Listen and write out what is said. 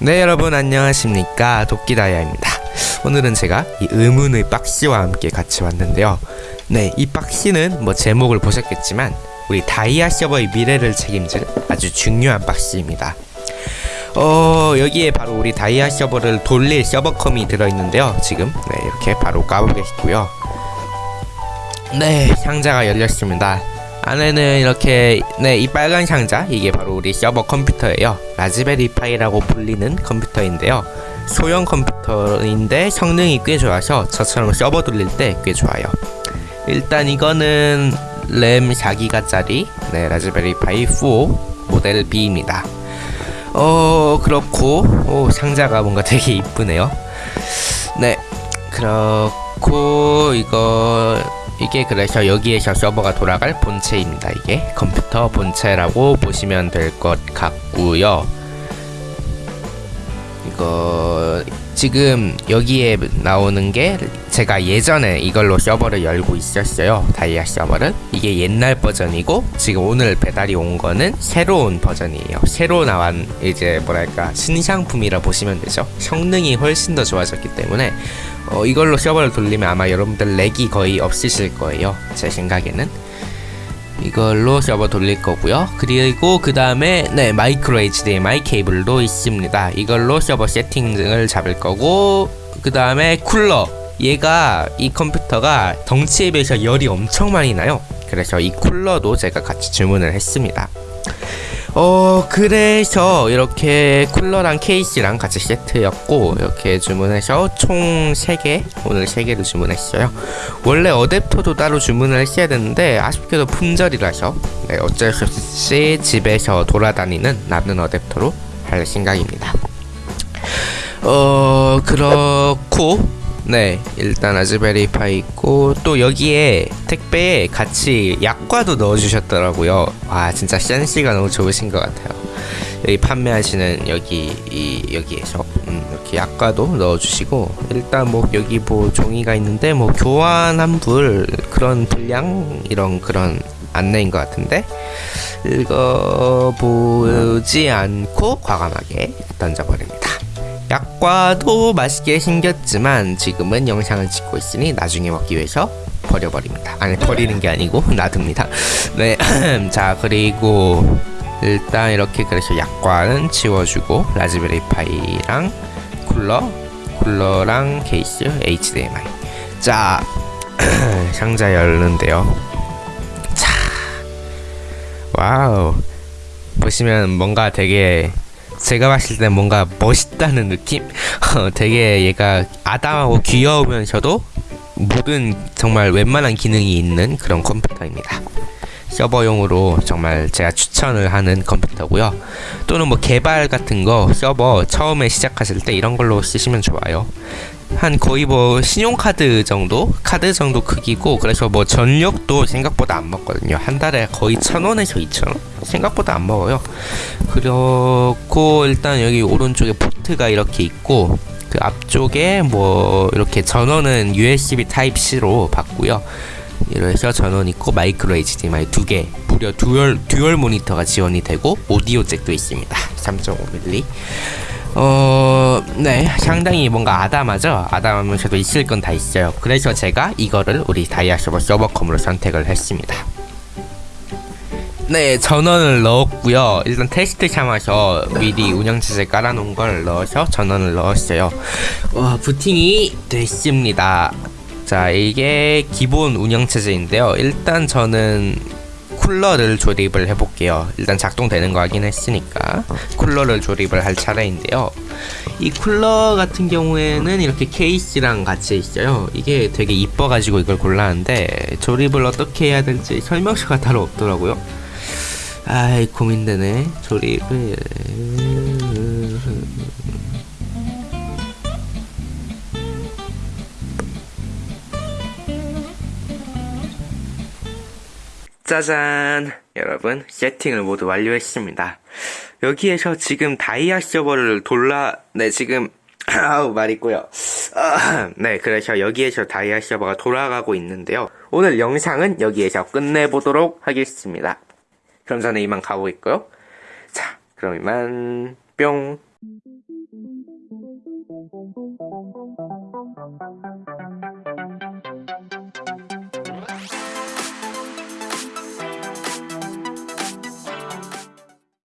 네 여러분 안녕하십니까? 도끼다이아입니다. 오늘은 제가 이 의문의 박스와 함께 같이 왔는데요. 네 이 박스는 뭐 제목을 보셨겠지만 우리 다이아 서버의 미래를 책임질 아주 중요한 박스입니다. 어 여기에 바로 우리 다이아 서버를 돌릴 서버컴이 들어있는데요. 지금 네 이렇게 바로 까보겠고요. 네 상자가 열렸습니다. 안에는 이렇게 네 이 빨간 상자 이게 바로 우리 서버 컴퓨터예요 라즈베리 파이라고 불리는 컴퓨터인데요. 소형 컴퓨터인데 성능이 꽤 좋아서 저처럼 서버 돌릴 때 꽤 좋아요. 일단 이거는 램 4기가짜리 네 라즈베리 파이 4 모델 B입니다. 어 그렇고 오 상자가 뭔가 되게 이쁘네요. 네 그렇고 이거 이게 그래서 여기에서 서버가 돌아갈 본체입니다. 이게 컴퓨터 본체라고 보시면 될 것 같고요. 이거 지금 여기에 나오는 게 제가 예전에 이걸로 서버를 열고 있었어요. 다이아 서버를. 이게 옛날 버전이고 지금 오늘 배달이 온 거는 새로운 버전이에요. 새로 나온 이제 뭐랄까 신상품이라 보시면 되죠. 성능이 훨씬 더 좋아졌기 때문에 어, 이걸로 서버를 돌리면 아마 여러분들 렉이 거의 없으실 거예요. 제 생각에는. 이걸로 서버 돌릴 거고요. 그리고 그 다음에 네 마이크로 HDMI 케이블도 있습니다. 이걸로 서버 세팅을 잡을 거고 그 다음에 쿨러 얘가 이 컴퓨터가 덩치에 비해서 열이 엄청 많이 나요. 그래서 이 쿨러도 제가 같이 주문을 했습니다. 어 그래서 이렇게 쿨러랑 케이스랑 같이 세트였고 이렇게 주문해서 총 3개 오늘 3개를 주문했어요. 원래 어댑터도 따로 주문을 했어야 되는데 아쉽게도 품절이라서 네, 어쩔 수 없이 집에서 돌아다니는 남는 어댑터로 할 생각입니다. 어 그렇고 네 일단 아즈베리파이 있고 또 여기에 택배에 같이 약과도 넣어주셨더라고요. 와 진짜 센스가 너무 좋으신 것 같아요. 여기 판매하시는 여기 이 여기에서 음, 이렇게 약과도 넣어주시고 일단 뭐 여기 뭐 종이가 있는데 뭐 교환 환불 그런 분량 이런 그런 안내인 것 같은데 읽어보지 않고 과감하게 던져버립니다 약과도 맛있게 생겼지만 지금은 영상을 찍고 있으니 나중에 먹기 위해서 버려버립니다. 아니 버리는 게 아니고 놔둡니다. 네, 자 그리고 일단 이렇게 그래서 약과는 지워주고 라즈베리 파이랑 쿨러, 쿨러랑 케이스, HDMI. 자 상자 열는데요. 자, 와우 보시면 뭔가 되게 제가 봤을 때 뭔가 멋있다는 느낌? 어, 되게 얘가 아담하고 귀여우면서도 모든 정말 웬만한 기능이 있는 그런 컴퓨터입니다. 서버용으로 정말 제가 추천을 하는 컴퓨터고요. 또는 뭐 개발 같은 거 서버 처음에 시작하실 때 이런 걸로 쓰시면 좋아요. 한 거의 뭐 신용카드 정도 카드 정도 크기고 그래서 뭐 전력도 생각보다 안 먹거든요. 한 달에 거의 천원에서 이천원? 생각보다 안 먹어요. 그렇고 일단 여기 오른쪽에 포트가 이렇게 있고 그 앞쪽에 뭐 이렇게 전원은 USB 타입 C로 받고요. 이래서 전원 있고 마이크로 HDMI 두개 무려 듀얼 듀얼 모니터가 지원이 되고 오디오 잭도 있습니다. 3.5mm 어, 네, 상당히 뭔가 아담하죠? 아담하면서도 있을 건 다 있어요. 그래서 제가 이거를 우리 다이아서버 서버컴으로 선택을 했습니다. 네, 전원을 넣었고요. 일단 테스트 삼아서 미리 운영체제 깔아놓은 걸 넣어서 전원을 넣었어요. 와, 부팅이 됐습니다. 자, 이게 기본 운영체제인데요. 일단 저는 쿨러를 조립을 해볼게요. 일단 작동되는 거 하긴 했으니까 쿨러를 조립을 할 차례인데요. 이 쿨러 같은 경우에는 이렇게 케이스랑 같이 있어요. 이게 되게 이뻐가지고 이걸 골랐는데 조립을 어떻게 해야 될지 설명서가 따로 없더라고요. 아이 고민되네 조립을 짜잔. 여러분 세팅을 모두 완료했습니다. 여기에서 지금 다이아 서버를 돌라 네 지금 아우 말 있고요. 아, 네 그래서 여기에서 다이아 서버가 돌아가고 있는데요. 오늘 영상은 여기에서 끝내보도록 하겠습니다. 그럼 저는 이만 가고 있고요. 자 그럼 이만 뿅